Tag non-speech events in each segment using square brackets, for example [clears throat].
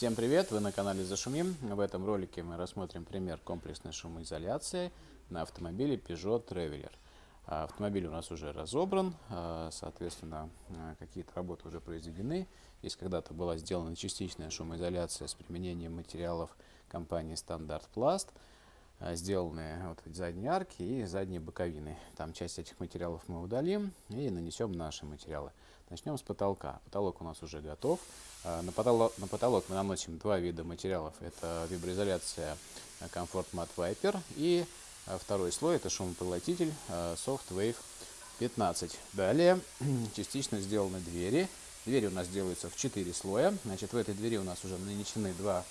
Всем привет! Вы на канале Зашумим. В этом ролике мы рассмотрим пример комплексной шумоизоляции на автомобиле Peugeot Traveller. А, автомобиль у нас уже разобран, а, соответственно, а, какие-то работы уже произведены. Здесь когда-то была сделана частичная шумоизоляция с применением материалов компании Стандарт Пласт. Сделаны вот задние арки и задние боковины. Там часть этих материалов мы удалим и нанесем наши материалы. Начнем с потолка. Потолок у нас уже готов. На потолок, на потолок мы наносим два вида материалов. Это виброизоляция Comfort Matte Viper и а второй слой это шумопоглотитель а, Softwave 15. Далее [clears throat] частично сделаны двери. Двери у нас делаются в 4 слоя. Значит, в этой двери у нас уже нанесены два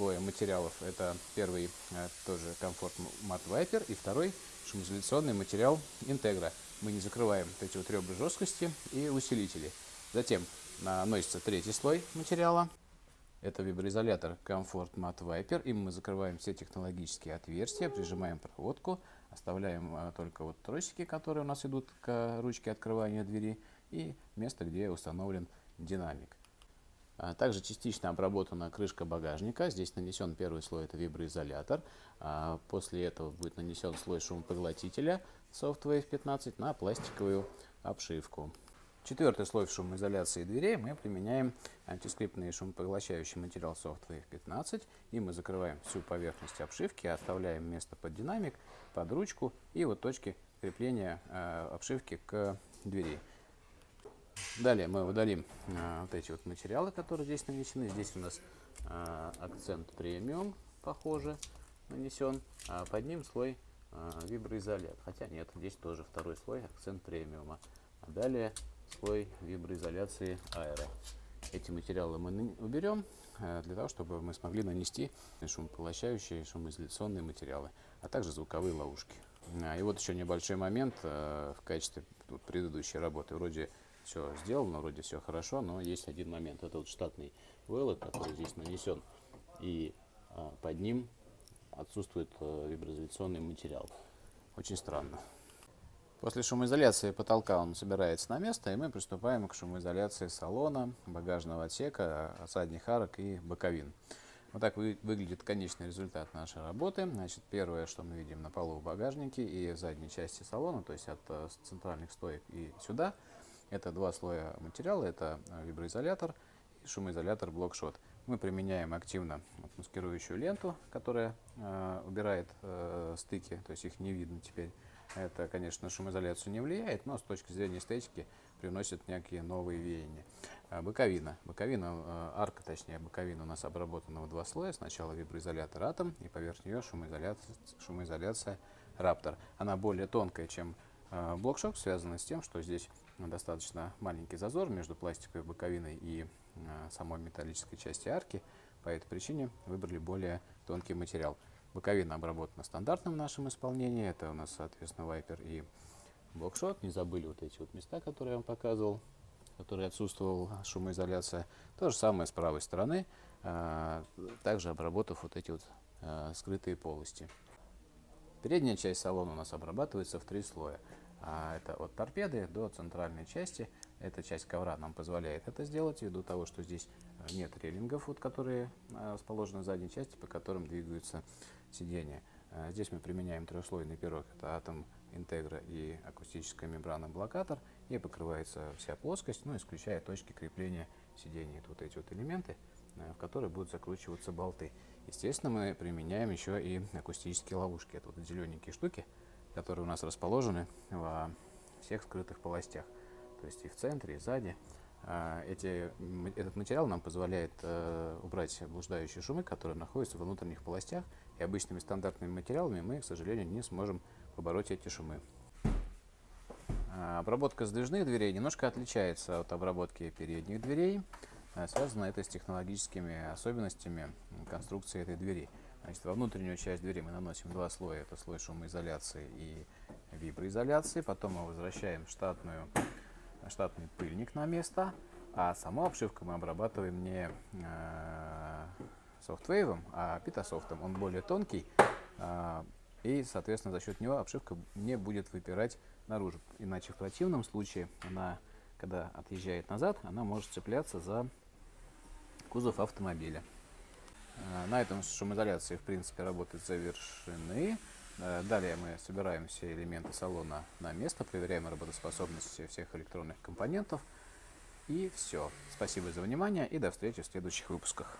слоя материалов. Это первый а, тоже комфорт Matte Viper и второй шумоизоляционный материал Integra. Мы не закрываем вот эти вот ребра жесткости и усилители. Затем наносится третий слой материала. Это виброизолятор Comfort Matte Viper. Им мы закрываем все технологические отверстия, прижимаем проводку, оставляем а, только вот тросики, которые у нас идут к ручке открывания двери, и место, где установлен динамик. А, также частично обработана крышка багажника. Здесь нанесен первый слой, это виброизолятор. А, после этого будет нанесен слой шумопоглотителя Softwave 15 на пластиковую обшивку. Четвертый слой шумоизоляции дверей мы применяем антискрипный шумопоглощающий материал SoftWave 15. И мы закрываем всю поверхность обшивки, оставляем место под динамик, под ручку и вот точки крепления э, обшивки к двери. Далее мы удалим э, вот эти вот материалы, которые здесь нанесены. Здесь у нас э, акцент премиум, похоже, нанесен. А под ним слой э, виброизолят. Хотя нет, здесь тоже второй слой акцент премиума. А далее слой виброизоляции аэро. Эти материалы мы уберем э, для того, чтобы мы смогли нанести шумопоглощающие, шумоизоляционные материалы, а также звуковые ловушки. А, и вот еще небольшой момент э, в качестве предыдущей работы. Вроде все сделано, вроде все хорошо, но есть один момент. Это вот штатный вэллет, который здесь нанесен, и а, под ним отсутствует э, виброизоляционный материал. Очень странно. После шумоизоляции потолка он собирается на место, и мы приступаем к шумоизоляции салона, багажного отсека, задних арок и боковин. Вот так вы, выглядит конечный результат нашей работы. Значит, первое, что мы видим на полу в багажнике и задней части салона, то есть от э, центральных стоек и сюда, это два слоя материала, это э, виброизолятор и шумоизолятор блокшот. Мы применяем активно маскирующую ленту, которая э, убирает э, стыки, то есть их не видно теперь. Это, конечно, шумоизоляцию не влияет, но с точки зрения эстетики приносит некие новые веяния. А, боковина. Боковина, а, арка, точнее, боковина у нас обработана в два слоя. Сначала виброизолятор Атом и поверх нее шумоизоляция, шумоизоляция Раптор. Она более тонкая, чем блокшок, связана с тем, что здесь достаточно маленький зазор между пластиковой боковиной и самой металлической части арки. По этой причине выбрали более тонкий материал. Боковина обработана стандартным в нашем исполнении. Это у нас, соответственно, вайпер и блокшот. Не забыли вот эти вот места, которые я вам показывал, которые отсутствовала шумоизоляция. То же самое с правой стороны, а, также обработав вот эти вот а, скрытые полости. Передняя часть салона у нас обрабатывается в три слоя. А это от торпеды до центральной части. Эта часть ковра нам позволяет это сделать, ввиду того, что здесь нет рейлингов, вот, которые расположены в задней части, по которым двигаются сидения. А, здесь мы применяем трехслойный пирог, это атом интегра и акустическая мембрана блокатор, и покрывается вся плоскость, ну, исключая точки крепления сидений. Это вот эти вот элементы, в которые будут закручиваться болты. Естественно, мы применяем еще и акустические ловушки. Это вот зелененькие штуки, которые у нас расположены во всех скрытых полостях. То есть и в центре, и сзади. А, эти, этот материал нам позволяет э, убрать блуждающие шумы, которые находятся в внутренних полостях, и обычными стандартными материалами мы, к сожалению, не сможем побороть эти шумы. А, обработка сдвижных дверей немножко отличается от обработки передних дверей. А, связано это с технологическими особенностями конструкции этой двери. Значит, во внутреннюю часть двери мы наносим два слоя. Это слой шумоизоляции и виброизоляции. Потом мы возвращаем штатную штатный пыльник на место, а саму обшивку мы обрабатываем не э, софтвейвом, а питасофтом. Он более тонкий, э, и, соответственно, за счет него обшивка не будет выпирать наружу. Иначе в противном случае она, когда отъезжает назад, она может цепляться за кузов автомобиля. Э, На этом шумоизоляции, в принципе, работы завершены. Э, Далее мы собираем все элементы салона на место, проверяем работоспособность всех электронных компонентов. И все. Спасибо за внимание и до встречи в следующих выпусках.